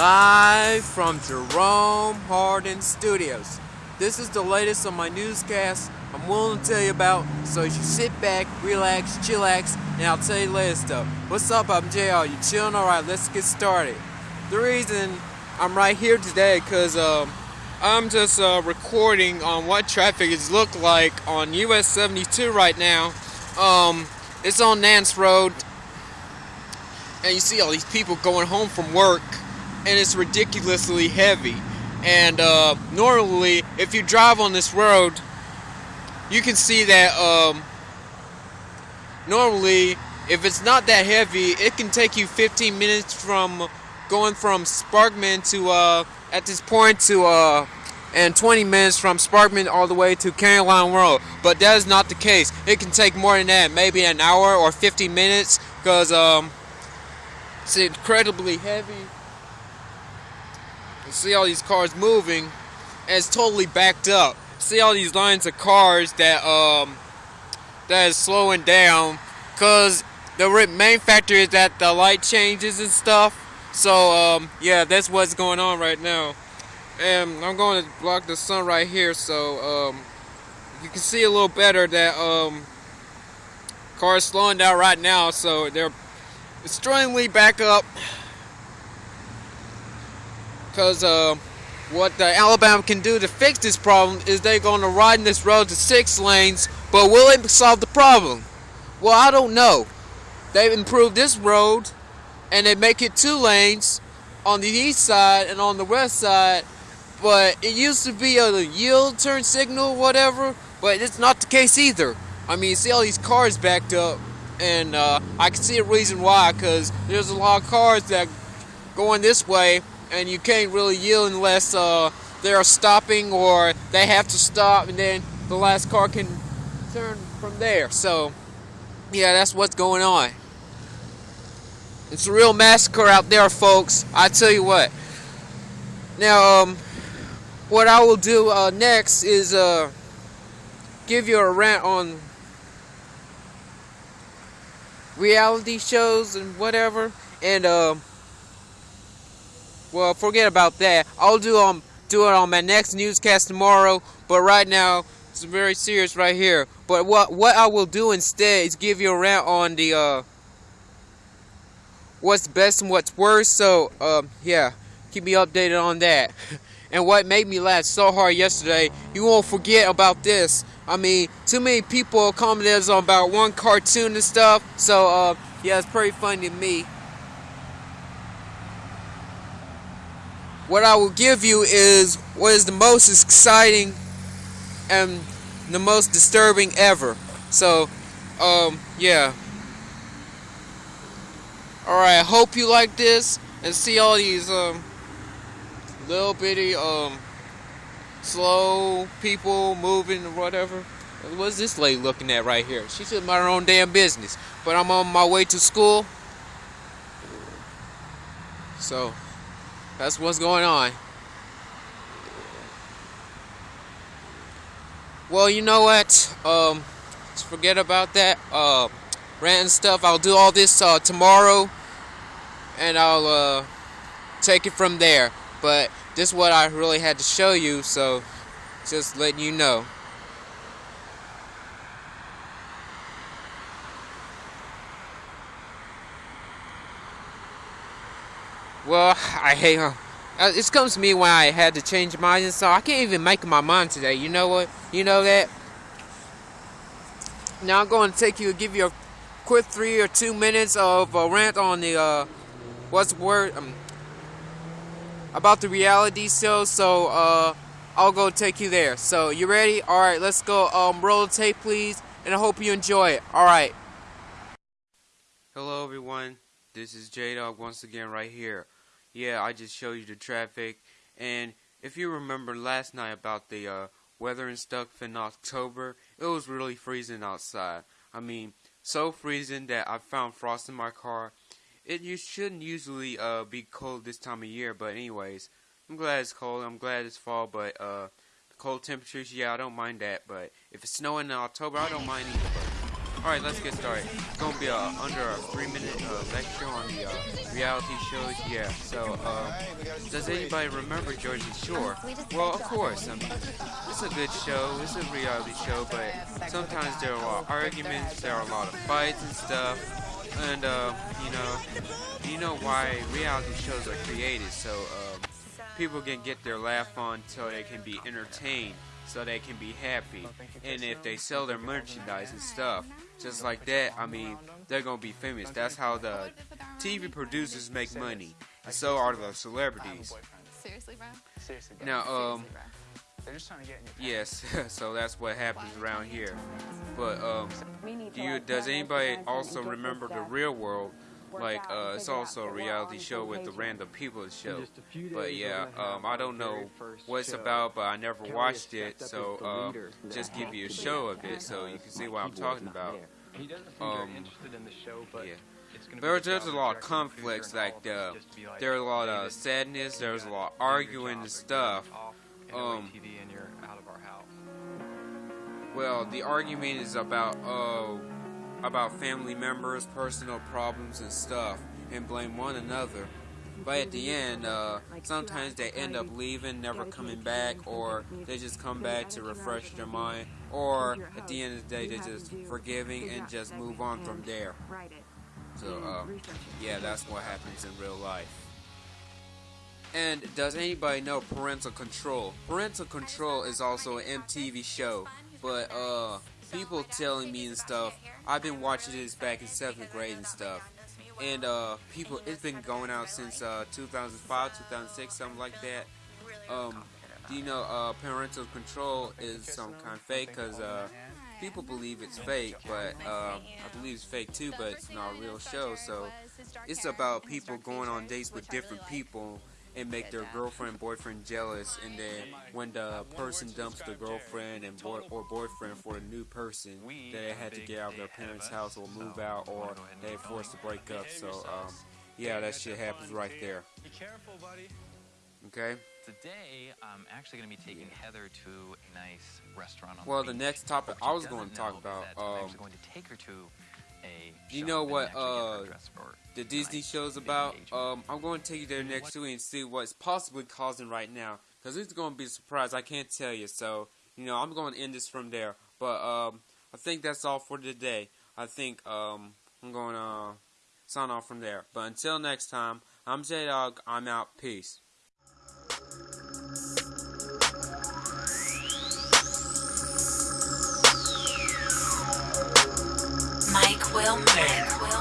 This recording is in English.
Live from Jerome Hardin Studios. This is the latest on my newscast I'm willing to tell you about, so you sit back, relax, chillax, and I'll tell you the latest stuff. What's up, I'm JR. You chilling? Alright, let's get started. The reason I'm right here today, because um, I'm just uh, recording on what traffic is look like on US 72 right now. Um, it's on Nance Road, and you see all these people going home from work and it's ridiculously heavy. And uh, normally if you drive on this road you can see that um, normally if it's not that heavy it can take you 15 minutes from going from Sparkman to uh, at this point to uh, and 20 minutes from Sparkman all the way to Caroline Road. But that is not the case. It can take more than that maybe an hour or 50 minutes because um, it's incredibly heavy. You see all these cars moving, and it's totally backed up. See all these lines of cars that um that is slowing down, cause the main factor is that the light changes and stuff. So um yeah, that's what's going on right now. And I'm going to block the sun right here, so um you can see a little better that um cars slowing down right now, so they're extremely back up because uh, what the Alabama can do to fix this problem is they're going to widen this road to six lanes, but will it solve the problem? Well, I don't know. They've improved this road and they make it two lanes on the east side and on the west side, but it used to be a yield turn signal, whatever, but it's not the case either. I mean, you see all these cars backed up and uh, I can see a reason why because there's a lot of cars that going this way and you can't really yield unless uh, they're stopping or they have to stop and then the last car can turn from there. So yeah that's what's going on. It's a real massacre out there folks. I tell you what. Now um, what I will do uh, next is uh, give you a rant on reality shows and whatever. And um, well, forget about that. I'll do um do it on my next newscast tomorrow. But right now, it's very serious right here. But what what I will do instead is give you a rant on the uh what's best and what's worst. So um yeah, keep me updated on that. and what made me laugh so hard yesterday, you won't forget about this. I mean, too many people commented on about one cartoon and stuff. So, uh, yeah, it's pretty funny to me. What I will give you is what is the most exciting and the most disturbing ever. So, um, yeah. Alright, I hope you like this and see all these, um, little bitty, um, slow people moving or whatever. What's this lady looking at right here? She's should mind her own damn business. But I'm on my way to school. So, that's what's going on. Well, you know what? Um, forget about that. Uh, rant and stuff. I'll do all this uh, tomorrow. And I'll uh, take it from there. But this is what I really had to show you, so just letting you know. Well, I hate her. Uh, this comes to me when I had to change my mind, so I can't even make my mind today. You know what? You know that? Now I'm going to take you, give you a quick three or two minutes of a rant on the, uh, what's the word? Um, about the reality show, so uh, I'll go take you there. So you ready? All right, let's go. Um, roll the tape, please, and I hope you enjoy it. All right. Hello, everyone. This is J Dog once again right here. Yeah, I just showed you the traffic, and if you remember last night about the uh, weather and stuff in October, it was really freezing outside. I mean, so freezing that I found frost in my car it you shouldn't usually uh, be cold this time of year, but anyways, I'm glad it's cold. I'm glad it's fall, but uh, the cold temperatures, yeah, I don't mind that. But if it's snowing in October, I don't mind either. Alright, let's get started. It's gonna be uh, under a three minute uh, lecture on the uh, reality shows. Yeah, so, uh, does anybody remember Jersey Shore? Well, of course. I mean, it's a good show, it's a reality show, but sometimes there are arguments, there are a lot of fights and stuff. And, uh, you know, you know why reality shows are created, so, um, people can get their laugh on so they can be entertained so they can be happy. And if they sell their merchandise and stuff, just like that, I mean, they're gonna be famous. That's how the TV producers make money. And so are the celebrities. Seriously, bro? Seriously, bro. Now, um, They're just trying to get in your yes, so that's what happens around here. But, um, do you, does anybody also remember the real world? Worked Like, uh, it's also a reality show with the random people show. just a few But yeah, um, I don't know what it's about, but I never watched it, so as uh, just give you a show of it so you can see what I'm talking about. there. He doesn't seem Um, very interested in the show, but yeah. it's gonna be There's, the a lot of conflicts, like, all of uh, us just to be like, there's a lot of sadness, there's a lot of arguing and stuff. off Um, NOATV and you're out of our house. Well, the argument is about uh, about family members, personal problems and stuff, and blame one another. But at the end, uh, sometimes they end up leaving, never coming back, or they just come back to refresh their mind, or at the end of the day, they're just forgiving and just move on from there. So, it. yeah, that's what happens in real life. And does anybody know Parental Control? Parental Control is also an MTV show, but uh, people telling me and stuff. I've been watching this back in seventh grade and stuff, and uh, people, it's been going out since uh 2005, 2006, something like that. Um, you know uh, Parental Control is some kind of fake? Cause uh, people believe it's fake, but uh, I believe it's fake too, but it's not a real show. So it's about people going on dates with different people and make their girlfriend boyfriend jealous and then when the person dumps the girlfriend and boy or boyfriend for a new person they had to get out of their parents house or move out or they forced to break up. so um yeah that shit happens right there. Be careful, buddy. okay? Today, I'm actually going to be taking Heather to a nice restaurant on well the the next topic I was going to talk about is that I'm um actually going to take her to a you know what, actually get her uh, the Disney show's about. Um, I'm going to take you there next week and see what's possibly causing right now. Because it's going to be a surprise. I can't tell you. So, you know, I'm going to end this from there. But um, I think that's all for today. I think um, I'm going to sign off from there. But until next time, I'm J Dog. I'm out. Peace. Mike Wilmer.